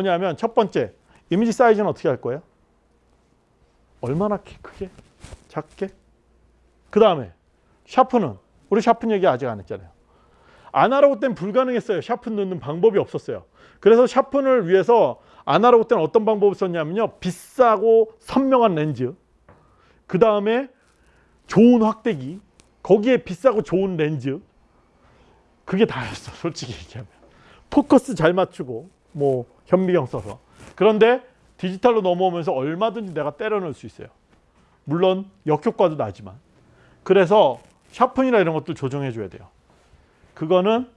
뭐냐면 첫 번째 이미지 사이즈는 어떻게 할 거예요? 얼마나 키- 크게? 작게? 그 다음에 sharp는 우리 sharp 얘기 아직 안 했잖아요. 아날로그 때는 불가능했어요. sharp 넣는 방법이 없었어요. 그래서 sharp를 위해서 아날로그 때는 어떤 방법을 썼냐면요. 비싸고 선명한 렌즈 그 다음에 좋은 확대기 거기에 비싸고 좋은 렌즈 그게 다였어 솔직히 얘기하면 포커스 잘 맞추고 뭐 현미경 써서. 그런데 디지털로 넘어오면서 얼마든지 내가 때려 넣을 수 있어요. 물론 역효과도 나지만. 그래서 샤픈이나 이런 것들 조정해 줘야 돼요. 그거는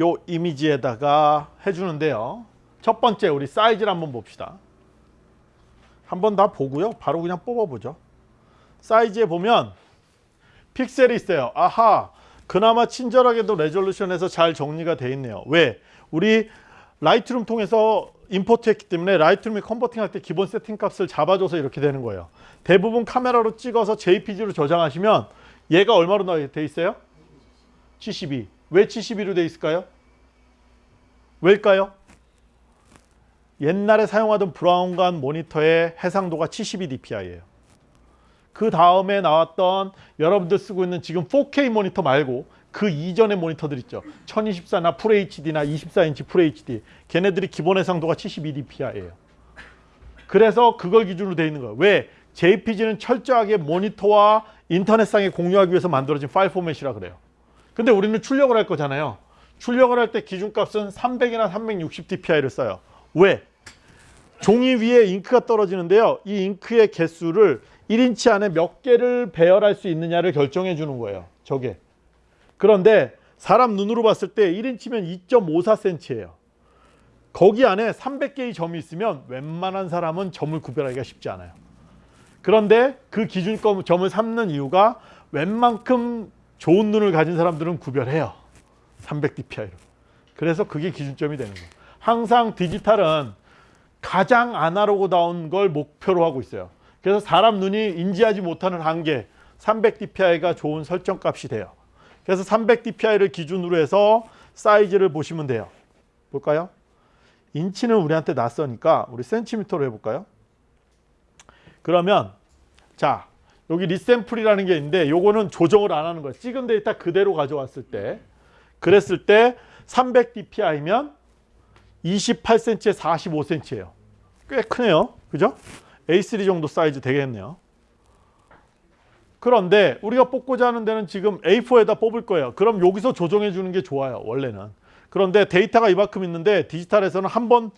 요 이미지에다가 해주는데요. 첫 번째 우리 사이즈를 한번 봅시다. 한번 다 보고요. 바로 그냥 뽑아보죠. 사이즈에 보면 픽셀이 있어요. 아하, 그나마 친절하게도 resolution에서 잘 정리가 돼 있네요. 왜? 우리 Lightroom 통해서 import했기 때문에 Lightroom에 converting할 때 기본 세팅 값을 잡아줘서 이렇게 되는 거예요. 대부분 카메라로 찍어서 JPG로 저장하시면 얘가 얼마로 돼 있어요? 72. 왜 72로 돼 있을까요? 왜일까요? 옛날에 사용하던 브라운관 모니터의 해상도가 72dpi예요. 그 다음에 나왔던 여러분들 쓰고 있는 지금 4K 모니터 말고 그 이전의 모니터들 있죠. 1024나 FHD나 24인치 FHD. 걔네들이 기본 해상도가 72dpi예요. 그래서 그걸 기준으로 돼 있는 거예요. 왜? JPG는 철저하게 모니터와 인터넷상에 공유하기 위해서 만들어진 파일 포맷이라 그래요. 근데 우리는 출력을 할 거잖아요. 출력을 할 때 기준값은 300이나 360dpi를 써요. 왜? 종이 위에 잉크가 떨어지는데요. 이 잉크의 개수를 1인치 안에 몇 개를 배열할 수 있느냐를 결정해 주는 거예요. 저게. 그런데 사람 눈으로 봤을 때 1인치면 2.54cm예요. 거기 안에 300개의 점이 있으면 웬만한 사람은 점을 구별하기가 쉽지 않아요. 그런데 그 기준점 점을 삼는 이유가 웬만큼 좋은 눈을 가진 사람들은 구별해요. 300dpi로. 그래서 그게 기준점이 되는 거예요. 항상 디지털은 가장 아날로그다운 걸 목표로 하고 있어요. 그래서 사람 눈이 인지하지 못하는 한계 300dpi가 좋은 설정값이 돼요. 그래서 300dpi를 기준으로 해서 사이즈를 보시면 돼요. 볼까요? 인치는 우리한테 낯서니까 우리 센티미터로 해볼까요? 그러면 자 여기 resample이라는 게 있는데 요거는 조정을 안 하는 거예요. 찍은 데이터 그대로 가져왔을 때 그랬을 때 300dpi면 28cm에 45cm예요. 꽤 크네요. 그죠? A3 정도 사이즈 되겠네요. 그런데 우리가 뽑고자 하는 데는 지금 A4에다 뽑을 거예요. 그럼 여기서 조정해 주는 게 좋아요. 원래는. 그런데 데이터가 이만큼 있는데 디지털에서는 한 번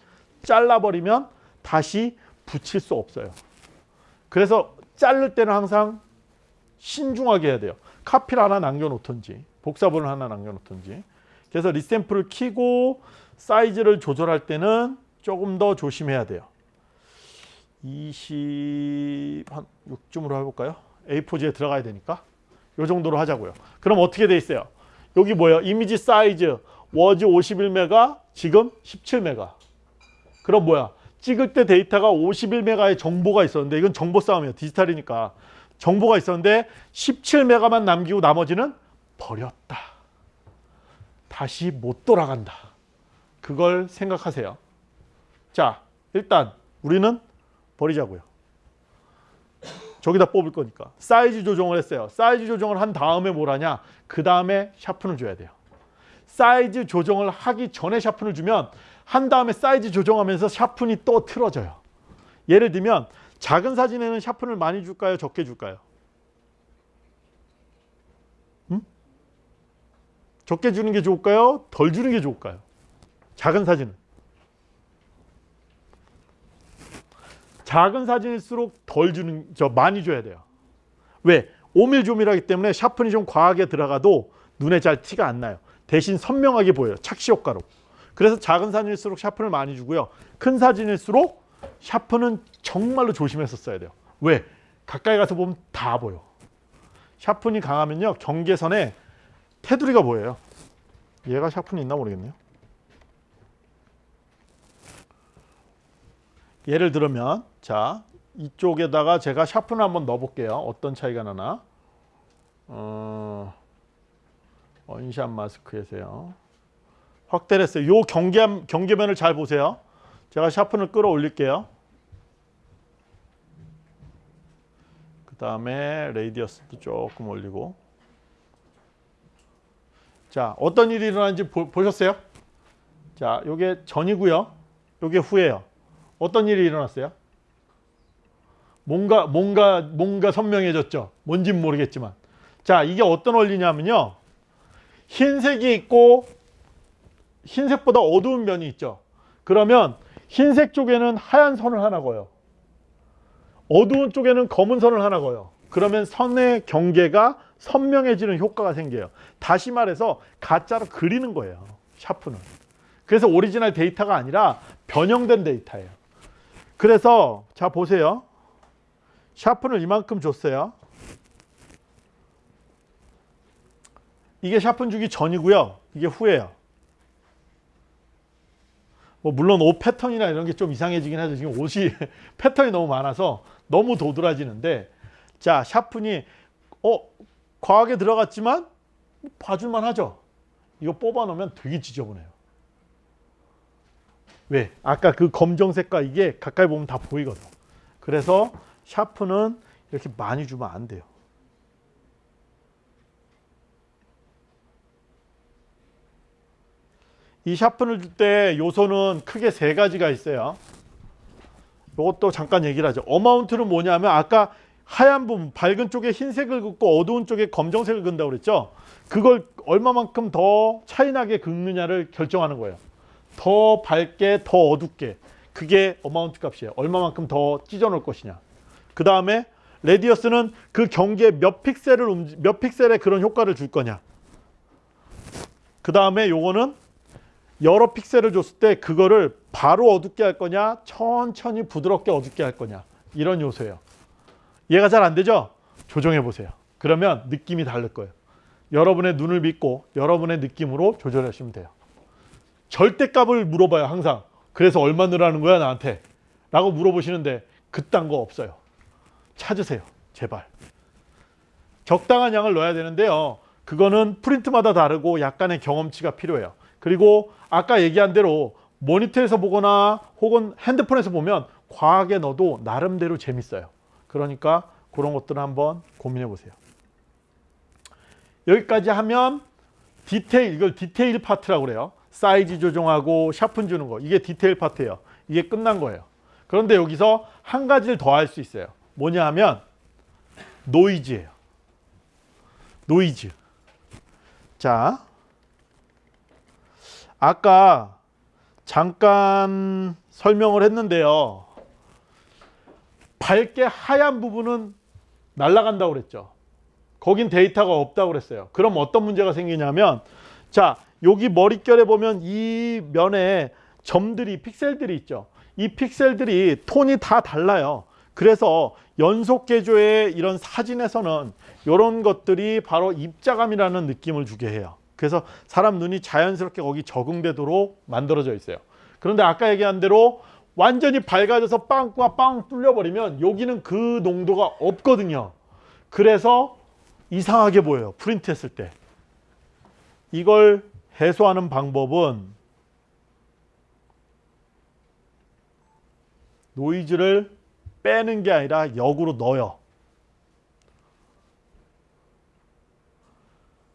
잘라버리면 다시 붙일 수 없어요. 그래서 자를 때는 항상 신중하게 해야 돼요. 카피를 하나 남겨놓든지 복사본을 하나 남겨놓든지 그래서 resample을 키고 사이즈를 조절할 때는 조금 더 조심해야 돼요. 20 한 6쯤으로 해볼까요? A4지에 들어가야 되니까 이 정도로 하자고요. 그럼 어떻게 돼 있어요? 여기 뭐예요? image size was 51메가 지금 17메가. 그럼 뭐야? 찍을 때 데이터가 51메가의 정보가 있었는데 이건 정보 싸움이에요. 디지털이니까. 정보가 있었는데 17메가만 남기고 나머지는 버렸다. 다시 못 돌아간다. 그걸 생각하세요. 자, 일단 우리는 버리자고요. 저기다 뽑을 거니까. 사이즈 조정을 했어요. 사이즈 조정을 한 다음에 뭘 하냐? 그 다음에 sharpen을 줘야 돼요. 사이즈 조정을 하기 전에 sharpen을 주면 한 다음에 사이즈 조정하면서 sharpen이 또 틀어져요. 예를 들면 작은 사진에는 샤픈을 많이 줄까요? 적게 줄까요? 음? 적게 주는 게 좋을까요? 덜 주는 게 좋을까요? 작은 사진은. 작은 사진일수록 덜 주는 저 많이 줘야 돼요. 왜? 오밀조밀하기 때문에 샤픈이 좀 과하게 들어가도 눈에 잘 티가 안 나요. 대신 선명하게 보여요. 착시 효과로. 그래서 작은 사진일수록 샤픈을 많이 주고요. 큰 사진일수록 샤픈은 정말로 조심해서 써야 돼요. 왜? 가까이 가서 보면 다 보여. 샤픈이 강하면요. 경계선에 테두리가 보여요. 얘가 샤픈이 있나 모르겠네요. 예를 들면 자 이쪽에다가 제가 샤픈을 한번 넣어 볼게요 어떤 차이가 나나 어, 원샷 마스크에서요 확대를 했어요 요 경계, 경계면을 잘 보세요 제가 샤픈을 끌어올릴게요. 그 다음에 레이디어스도 조금 올리고 자 어떤 일이 일어나는지 보, 보셨어요? 자 요게 전이고요. 요게 후예요. 어떤 일이 일어났어요? 뭔가 뭔가 뭔가 선명해졌죠. 뭔진 모르겠지만 자 이게 어떤 원리냐면요. 흰색이 있고 흰색보다 어두운 면이 있죠. 그러면 흰색 쪽에는 하얀 선을 하나 그어요. 어두운 쪽에는 검은 선을 하나 그어요. 그러면 선의 경계가 선명해지는 효과가 생겨요. 다시 말해서 가짜로 그리는 거예요. sharp는. 그래서 오리지널 데이터가 아니라 변형된 데이터예요. 그래서 자 보세요. 샤프를 이만큼 줬어요. 이게 샤픈 주기 전이고요. 이게 후예요. 뭐 물론 옷 패턴이나 이런 게 좀 이상해지긴 하죠. 지금 옷이 패턴이 너무 많아서 너무 도드라지는데 자 샤픈이 어 과하게 들어갔지만 봐줄만 하죠. 이거 뽑아 놓으면 되게 지저분해요. 왜? 아까 그 검정색과 이게 가까이 보면 다 보이거든. 그래서 샤프는 이렇게 많이 주면 안 돼요. 이 샤픈을 줄때 요소는 크게 세 가지가 있어요. 이것도 잠깐 얘기를 하죠. 어마운트는 뭐냐면 아까 하얀 부분, 밝은 쪽에 흰색을 긋고 어두운 쪽에 검정색을 긋는다고 그랬죠. 그걸 얼마만큼 더 차이나게 긋느냐를 결정하는 거예요. 더 밝게, 더 어둡게. 그게 어마운트 값이에요. 얼마만큼 더 찢어 놓을 것이냐. 그 다음에 레디어스는 그 경계에 몇 픽셀을 움직, 몇 픽셀의 그런 효과를 줄 거냐. 그 다음에 요거는 여러 픽셀을 줬을 때 그거를 바로 어둡게 할 거냐 천천히 부드럽게 어둡게 할 거냐 이런 요소예요 이해가 잘 안 되죠? 조정해 보세요 그러면 느낌이 다를 거예요 여러분의 눈을 믿고 여러분의 느낌으로 조절하시면 돼요 절대값을 물어봐요 항상 그래서 얼마 넣으라는 거야 나한테 라고 물어보시는데 그딴 거 없어요 찾으세요 제발 적당한 양을 넣어야 되는데요 그거는 프린트마다 다르고 약간의 경험치가 필요해요 그리고 아까 얘기한 대로 모니터에서 보거나 혹은 핸드폰에서 보면 과하게 넣어도 나름대로 재밌어요. 그러니까 그런 것들을 한번 고민해 보세요. 여기까지 하면 디테일, 이걸 디테일 파트라고 그래요. 사이즈 조정하고 sharpen 주는 거. 이게 디테일 파트예요. 이게 끝난 거예요. 그런데 여기서 한 가지를 더 할 수 있어요. 뭐냐 하면 노이즈예요. 노이즈. 자, 아까 잠깐 설명을 했는데요. 밝게 하얀 부분은 날아간다고 그랬죠. 거긴 데이터가 없다고 그랬어요. 그럼 어떤 문제가 생기냐면 자 여기 머릿결에 보면 이 면에 점들이 픽셀들이 있죠. 이 픽셀들이 톤이 다 달라요. 그래서 연속 개조의 이런 사진에서는 이런 것들이 바로 입자감이라는 느낌을 주게 해요. 그래서 사람 눈이 자연스럽게 거기 적응되도록 만들어져 있어요. 그런데 아까 얘기한 대로 완전히 밝아져서 빵과 빵 뚫려버리면 여기는 그 농도가 없거든요. 그래서 이상하게 보여요. 프린트 했을 때. 이걸 해소하는 방법은 노이즈를 빼는 게 아니라 역으로 넣어요.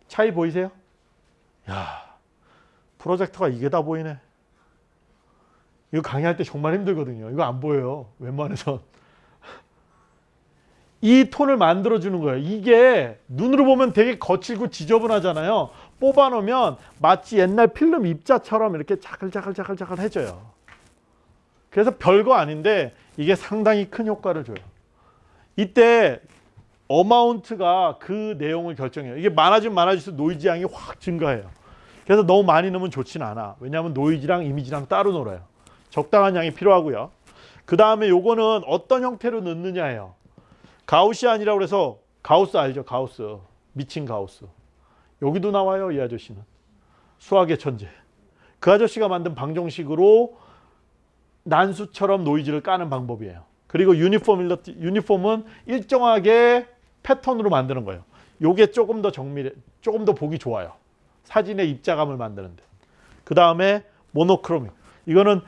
차이 보이세요? 야 프로젝터가 이게 다 보이네. 이거 강의할 때 정말 힘들거든요. 이거 안 보여요. 웬만해서. 이 톤을 만들어주는 거예요. 이게 눈으로 보면 되게 거칠고 지저분하잖아요. 뽑아놓으면 마치 옛날 필름 입자처럼 이렇게 자글자글자글자글 해져요. 그래서 별거 아닌데 이게 상당히 큰 효과를 줘요. 이때 amount가 그 내용을 결정해요. 이게 많아지면 많아질수록 노이즈 양이 확 증가해요. 그래서 너무 많이 넣으면 좋진 않아. 왜냐하면 노이즈랑 이미지랑 따로 놀아요. 적당한 양이 필요하고요. 그 다음에 요거는 어떤 형태로 넣느냐예요. Gaussian이라고 해서 가우스 알죠? 가우스. 미친 가우스. 여기도 나와요. 이 아저씨는. 수학의 천재. 그 아저씨가 만든 방정식으로 난수처럼 노이즈를 까는 방법이에요. 그리고 uniform uniform은 일정하게 패턴으로 만드는 거예요. 요게 조금 더 정밀해, 조금 더 보기 좋아요. 사진의 입자감을 만드는데. 그 다음에 monochromic. 이거는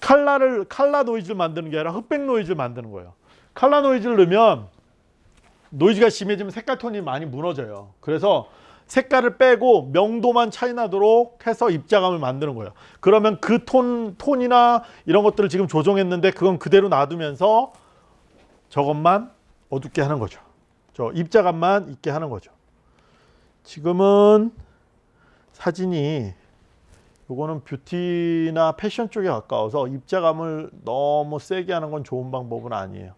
칼라를 칼라 노이즈를 만드는 게 아니라 흑백 노이즈를 만드는 거예요. 칼라 노이즈를 넣으면 노이즈가 심해지면 색깔 톤이 많이 무너져요. 그래서 색깔을 빼고 명도만 차이 나도록 해서 입자감을 만드는 거예요. 그러면 그 톤, 톤이나 이런 것들을 지금 조정했는데 그건 그대로 놔두면서 저것만 어둡게 하는 거죠. 저 입자감만 있게 하는 거죠. 지금은 사진이 요거는 뷰티나 패션 쪽에 가까워서 입자감을 너무 세게 하는 건 좋은 방법은 아니에요.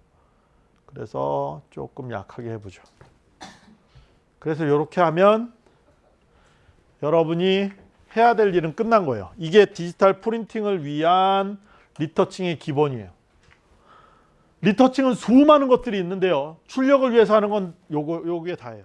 그래서 조금 약하게 해보죠. 그래서 이렇게 하면 여러분이 해야 될 일은 끝난 거예요. 이게 디지털 프린팅을 위한 리터칭의 기본이에요. 리터칭은 수많은 것들이 있는데요. 출력을 위해서 하는 건 요거 요게 다예요.